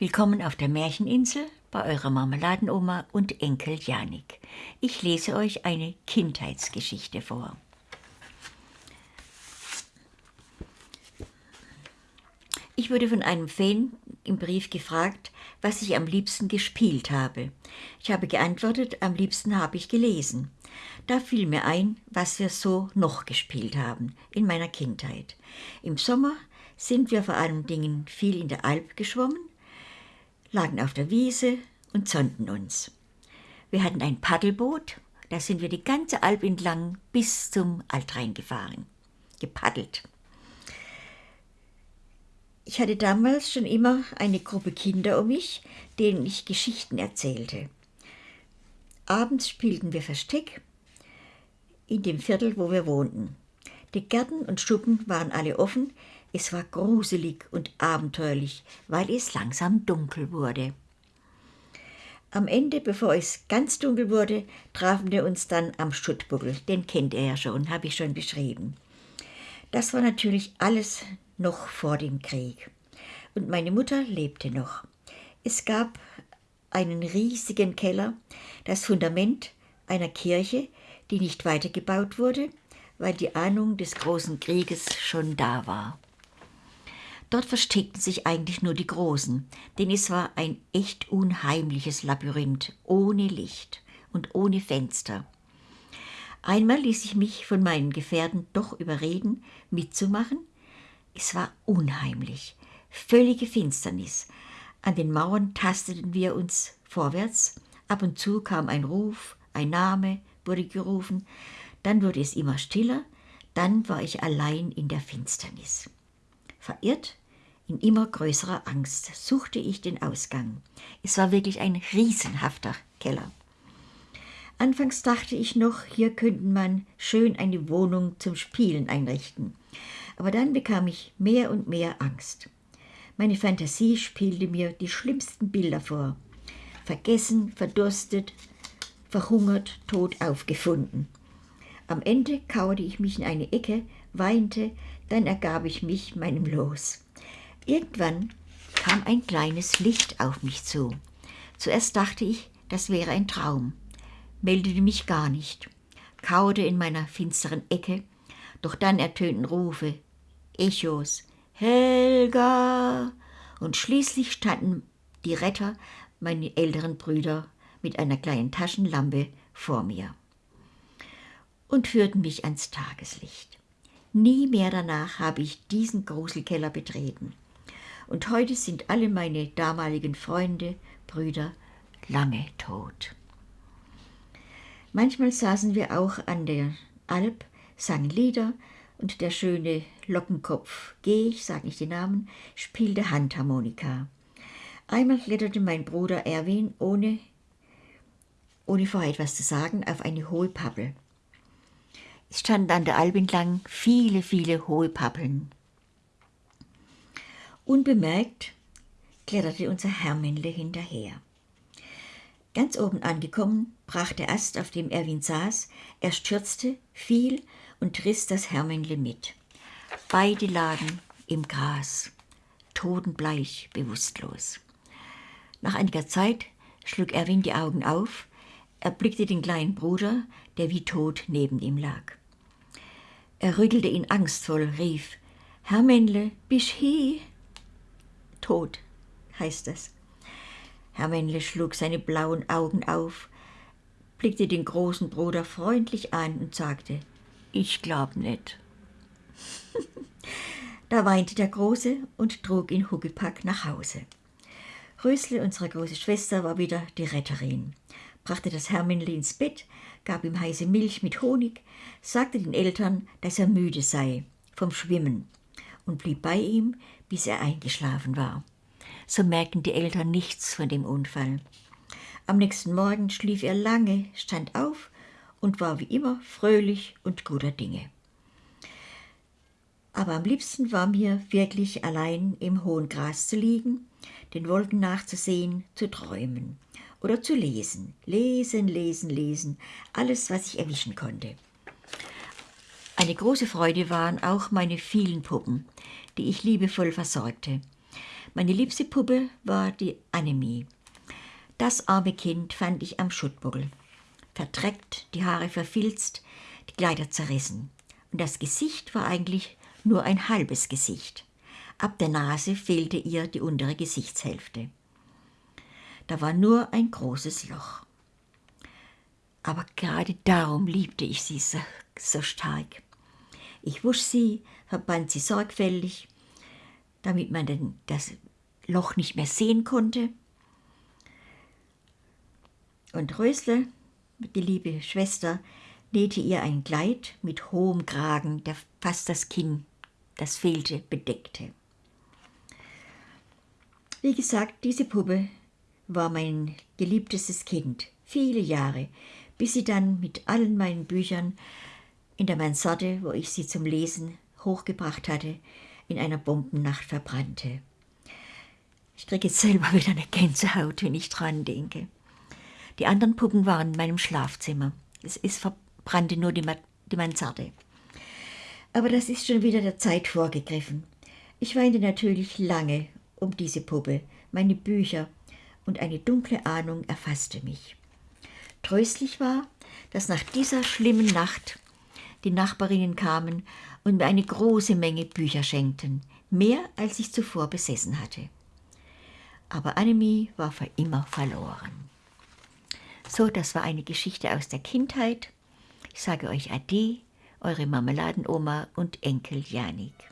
Willkommen auf der Märcheninsel bei eurer Marmeladenoma und Enkel Janik. Ich lese euch eine Kindheitsgeschichte vor. Ich wurde von einem Fan im Brief gefragt, was ich am liebsten gespielt habe. Ich habe geantwortet, am liebsten habe ich gelesen. Da fiel mir ein, was wir so noch gespielt haben in meiner Kindheit. Im Sommer sind wir vor allen Dingen viel in der Alp geschwommen, lagen auf der Wiese und sonnten uns. Wir hatten ein Paddelboot, da sind wir die ganze Alp entlang bis zum Altrhein gefahren, gepaddelt. Ich hatte damals schon immer eine Gruppe Kinder um mich, denen ich Geschichten erzählte. Abends spielten wir Versteck in dem Viertel, wo wir wohnten. Die Gärten und Schuppen waren alle offen, es war gruselig und abenteuerlich, weil es langsam dunkel wurde. Am Ende, bevor es ganz dunkel wurde, trafen wir uns dann am Schuttbuckel. Den kennt er ja schon, habe ich schon beschrieben. Das war natürlich alles noch vor dem Krieg. Und meine Mutter lebte noch. Es gab einen riesigen Keller, das Fundament einer Kirche, die nicht weitergebaut wurde, weil die Ahnung des großen Krieges schon da war. Dort versteckten sich eigentlich nur die Großen, denn es war ein echt unheimliches Labyrinth, ohne Licht und ohne Fenster. Einmal ließ ich mich von meinen Gefährten doch überreden, mitzumachen, es war unheimlich, völlige Finsternis. An den Mauern tasteten wir uns vorwärts, ab und zu kam ein Ruf, ein Name wurde gerufen, dann wurde es immer stiller, dann war ich allein in der Finsternis. Verirrt, in immer größerer Angst, suchte ich den Ausgang. Es war wirklich ein riesenhafter Keller. Anfangs dachte ich noch, hier könnte man schön eine Wohnung zum Spielen einrichten aber dann bekam ich mehr und mehr Angst. Meine Fantasie spielte mir die schlimmsten Bilder vor. Vergessen, verdurstet, verhungert, tot aufgefunden. Am Ende kauerte ich mich in eine Ecke, weinte, dann ergab ich mich meinem Los. Irgendwann kam ein kleines Licht auf mich zu. Zuerst dachte ich, das wäre ein Traum, meldete mich gar nicht, kauerte in meiner finsteren Ecke, doch dann ertönten Rufe, Echos, Helga! Und schließlich standen die Retter, meine älteren Brüder, mit einer kleinen Taschenlampe vor mir und führten mich ans Tageslicht. Nie mehr danach habe ich diesen Gruselkeller betreten. Und heute sind alle meine damaligen Freunde, Brüder lange tot. Manchmal saßen wir auch an der Alp, sangen Lieder und der schöne Lockenkopf G, ich sage nicht den Namen, spielte Handharmonika. Einmal kletterte mein Bruder Erwin, ohne, ohne vorher etwas zu sagen, auf eine hohe Pappel. Es standen an der Alp entlang viele, viele hohe Pappeln. Unbemerkt kletterte unser Hermännle hinterher. Ganz oben angekommen, brach der Ast, auf dem Erwin saß, er stürzte, fiel und riss das Hermännle mit. Beide lagen im Gras, totenbleich, bewusstlos. Nach einiger Zeit schlug Erwin die Augen auf, erblickte den kleinen Bruder, der wie tot neben ihm lag. Er rüttelte ihn angstvoll, rief, Hermännle, bist hi? Tot, heißt es. Hermännle schlug seine blauen Augen auf, blickte den großen Bruder freundlich an und sagte, ich glaub nicht. da weinte der Große und trug ihn Huckepack nach Hause. Rösle, unsere große Schwester, war wieder die Retterin, brachte das Herminli ins Bett, gab ihm heiße Milch mit Honig, sagte den Eltern, dass er müde sei vom Schwimmen und blieb bei ihm, bis er eingeschlafen war. So merkten die Eltern nichts von dem Unfall. Am nächsten Morgen schlief er lange, stand auf und war wie immer fröhlich und guter Dinge. Aber am liebsten war mir wirklich allein im hohen Gras zu liegen, den Wolken nachzusehen, zu träumen oder zu lesen. Lesen, lesen, lesen, alles, was ich erwischen konnte. Eine große Freude waren auch meine vielen Puppen, die ich liebevoll versorgte. Meine liebste Puppe war die Annemie. Das arme Kind fand ich am Schuttbuckel. Verdreckt, die Haare verfilzt, die Kleider zerrissen. Und das Gesicht war eigentlich nur ein halbes Gesicht. Ab der Nase fehlte ihr die untere Gesichtshälfte. Da war nur ein großes Loch. Aber gerade darum liebte ich sie so, so stark. Ich wusch sie, verband sie sorgfältig, damit man denn das Loch nicht mehr sehen konnte. Und Rösle, die liebe Schwester, nähte ihr ein Kleid mit hohem Kragen, der fast das Kinn, das fehlte, bedeckte. Wie gesagt, diese Puppe war mein geliebtestes Kind, viele Jahre, bis sie dann mit allen meinen Büchern in der Mansarde, wo ich sie zum Lesen hochgebracht hatte, in einer Bombennacht verbrannte. Ich kriege jetzt selber wieder eine Gänsehaut, wenn ich dran denke. Die anderen Puppen waren in meinem Schlafzimmer. Es ist verbrannte nur die, Ma die Mansarde. Aber das ist schon wieder der Zeit vorgegriffen. Ich weinte natürlich lange um diese Puppe, meine Bücher, und eine dunkle Ahnung erfasste mich. Tröstlich war, dass nach dieser schlimmen Nacht die Nachbarinnen kamen und mir eine große Menge Bücher schenkten, mehr als ich zuvor besessen hatte. Aber Annemie war für immer verloren. So, das war eine Geschichte aus der Kindheit. Ich sage euch Ade, eure Marmeladenoma und Enkel Janik.